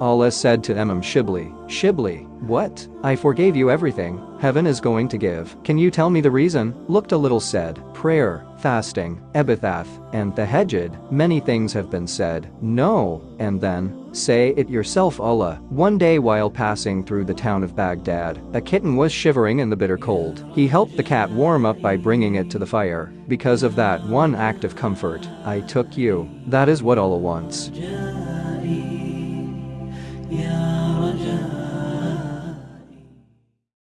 Allah said to Imam Shibli, Shibli, what? I forgave you everything, heaven is going to give. Can you tell me the reason? Looked a little said, prayer, fasting, ebithath, and the tahajjud. Many things have been said. No, and then, say it yourself Allah. One day while passing through the town of Baghdad, a kitten was shivering in the bitter cold. He helped the cat warm up by bringing it to the fire. Because of that one act of comfort, I took you. That is what Allah wants. Yeah.